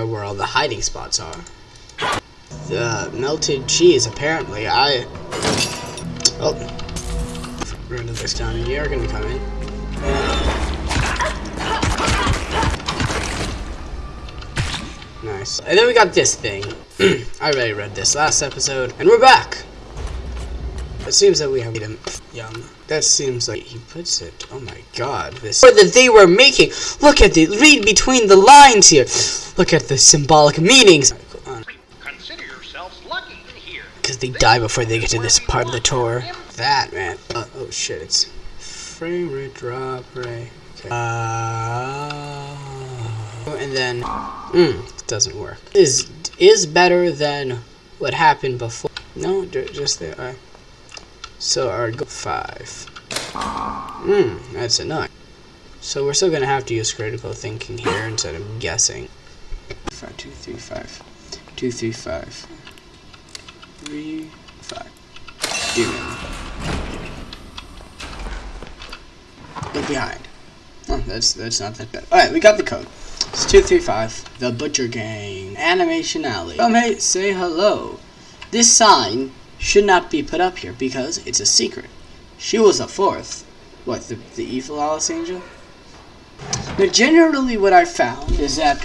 where all the hiding spots are. The melted cheese, apparently. I. Oh. Rid of this down You're gonna come in. Nice. And then we got this thing. I already read this last episode. And we're back! It seems that we have him. Yum. That seems like he puts it. Oh my god. This that they were making. Look at the read between the lines here. Look at the symbolic meanings. Consider yourselves lucky in here. Because they die before they get to this part of the tour. That man. Uh, oh shit. It's frame rate drop ray. Okay. Uh, and then, mm, it doesn't work. Is is better than what happened before. No, just there. Right. So our go five. Hmm, that's enough. So we're still gonna have to use critical thinking here instead of guessing. Five, two, three, five, two, three, five, three, five. Demon. Look behind. Oh, that's that's not that bad. All right, we got the code. It's two, three, five. The Butcher Gang. Animation Alley. Come hey, say hello. This sign should not be put up here because it's a secret. She was a fourth. What, the, the evil Alice Angel? Now, generally what I've found is that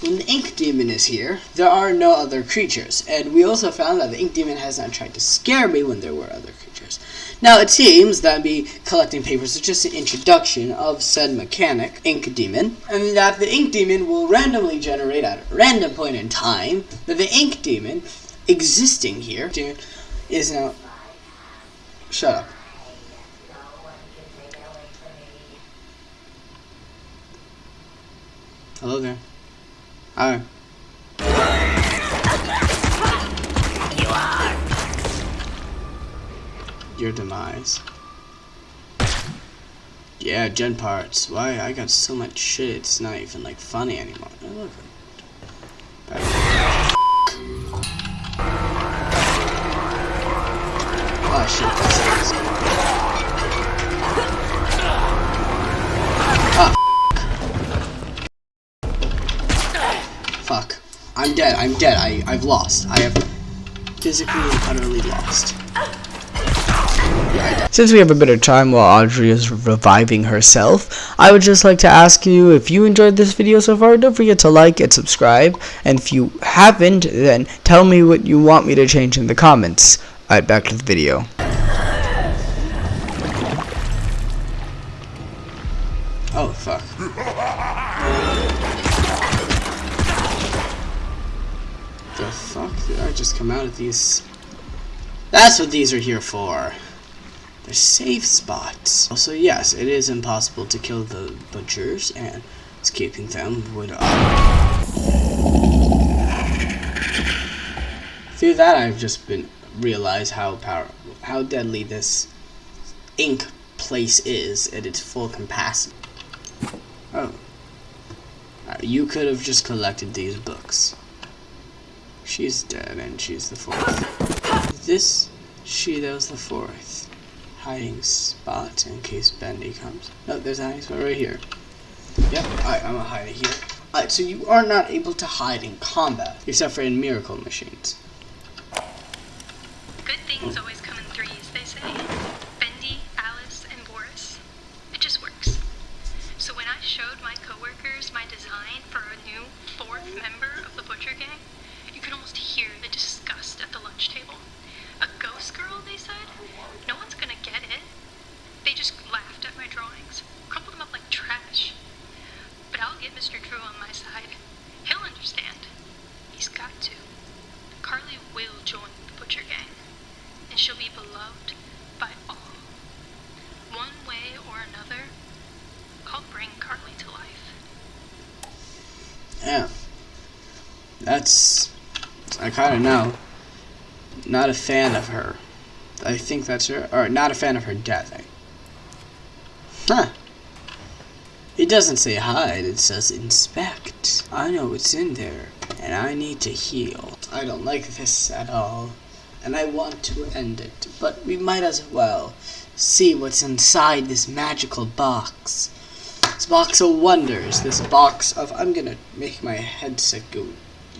when the Ink Demon is here, there are no other creatures. And we also found that the Ink Demon has not tried to scare me when there were other creatures. Now, it seems that me collecting papers is just an introduction of said mechanic, Ink Demon, and that the Ink Demon will randomly generate at a random point in time that the Ink Demon existing here is now. Shut up. Hello there. Hi. You are. Your demise. Yeah, gen parts. Why? I got so much shit, it's not even, like, funny anymore. I'm dead, I, I've lost. I have physically and utterly lost. Since we have a bit of time while Audrey is reviving herself, I would just like to ask you if you enjoyed this video so far, don't forget to like and subscribe, and if you haven't, then tell me what you want me to change in the comments. Alright, back to the video. Oh, fuck. The fuck did I just come out of these? That's what these are here for. They're safe spots. Also, yes, it is impossible to kill the butchers, and escaping them would... Uh, through that, I've just been realize how power, how deadly this ink place is at its full capacity. Oh. Uh, you could have just collected these books. She's dead, and she's the fourth. This, she, that was the fourth. Hiding spot in case Bendy comes. No, there's a hiding spot right here. Yep, alright, I'm gonna hide it here. Alright, so you are not able to hide in combat, except for in miracle machines kind of know. Not a fan of her. I think that's her. Or, not a fan of her death. Huh. It doesn't say hide, it says inspect. I know what's in there, and I need to heal. I don't like this at all and I want to end it, but we might as well see what's inside this magical box. This box of wonders. This box of. I'm gonna make my headset go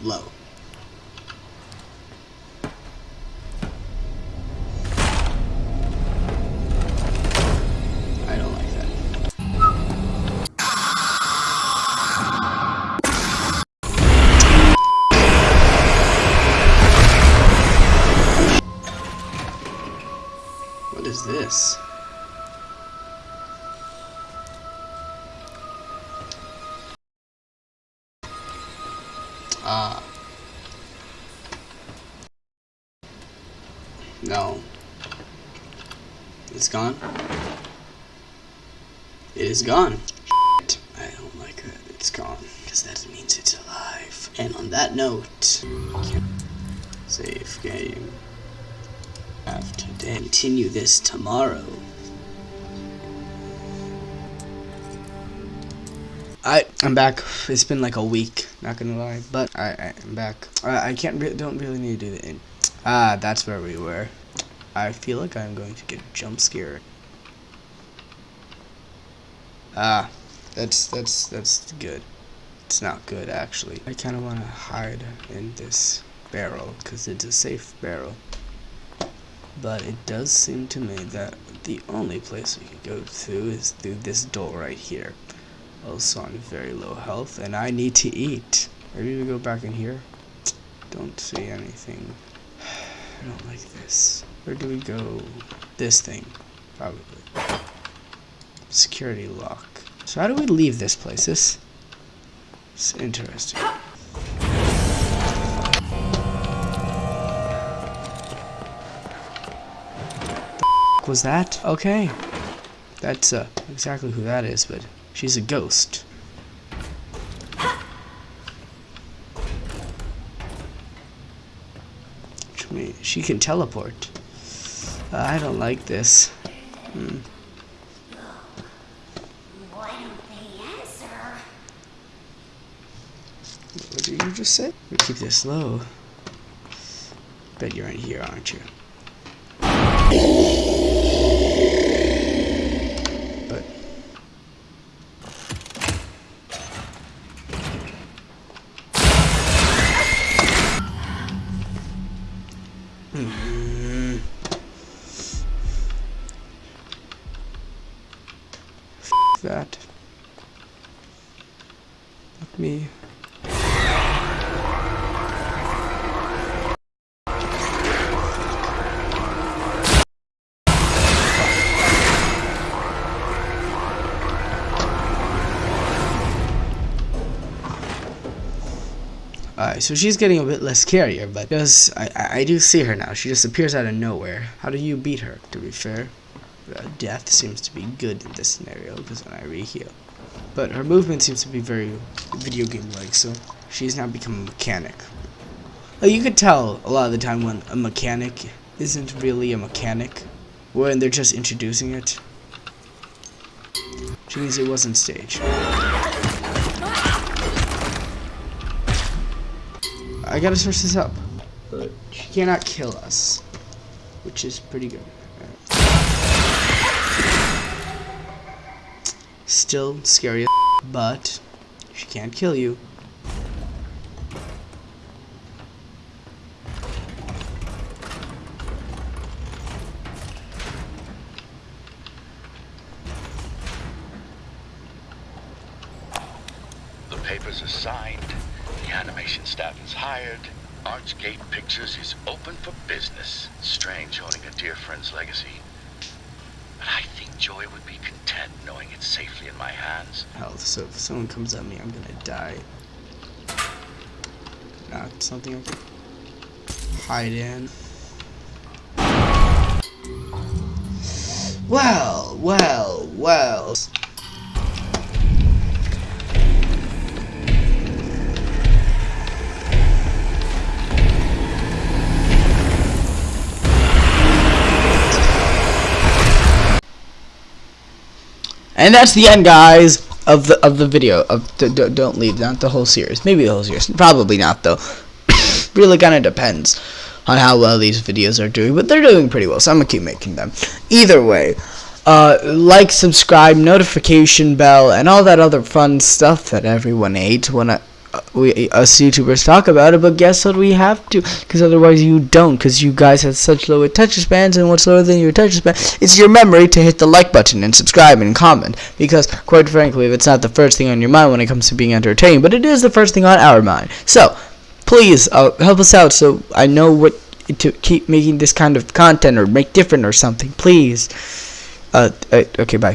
low. No. It's gone. It is gone. I don't like that. It's gone. Because that means it's alive. And on that note, save game. Have to continue this tomorrow. I I'm back. It's been like a week, not gonna lie, but I, I am back. I, I can't re don't really need to do the in. Ah, that's where we were. I feel like I'm going to get jump scared. Ah, that's that's that's good. It's not good actually. I kind of want to hide in this barrel because it's a safe barrel. But it does seem to me that the only place we could go through is through this door right here. Also I'm very low health, and I need to eat. Maybe we go back in here. Don't see anything. I don't like this. Where do we go? This thing, probably. Security lock. So how do we leave this place? This is interesting. was that? Okay. That's uh, exactly who that is, but she's a ghost. Which means she can teleport. Uh, I don't like this. Hmm. What did you just say? We keep this low. Bet you're in here, aren't you? Mm-hmm. Alright, so she's getting a bit less scarier, but I, I, do see her now. She just appears out of nowhere. How do you beat her, to be fair? Uh, death seems to be good in this scenario, because when I reheal. But her movement seems to be very video game-like, so she's now become a mechanic. Like, you could tell a lot of the time when a mechanic isn't really a mechanic, when they're just introducing it. Which means it wasn't staged. I gotta search this up. But she cannot kill us, which is pretty good. Still scary, as but she can't kill you. The papers are signed, the animation staff is hired, Archgate Pictures is open for business. Strange owning a dear friend's legacy. But I think Joey would be content knowing it's safely in my hands. Health. So if someone comes at me, I'm gonna die. Not something I can hide in. Well, well, well. And that's the end, guys, of the of the video. Of the, don't leave, not the whole series. Maybe the whole series. Probably not, though. really kind of depends on how well these videos are doing, but they're doing pretty well, so I'm gonna keep making them. Either way, uh, like, subscribe, notification bell, and all that other fun stuff that everyone hates when I, we us YouTubers talk about it. But guess what? We have to, because otherwise you don't, because you guys have such low attention spans, and what's lower than your attention span? It's your memory to hit the like button and subscribe and comment. Because quite frankly, if it's not the first thing on your mind when it comes to being entertained, but it is the first thing on our mind. So please uh, help us out so I know what to keep making this kind of content or make different or something. Please. Uh, uh okay, bye.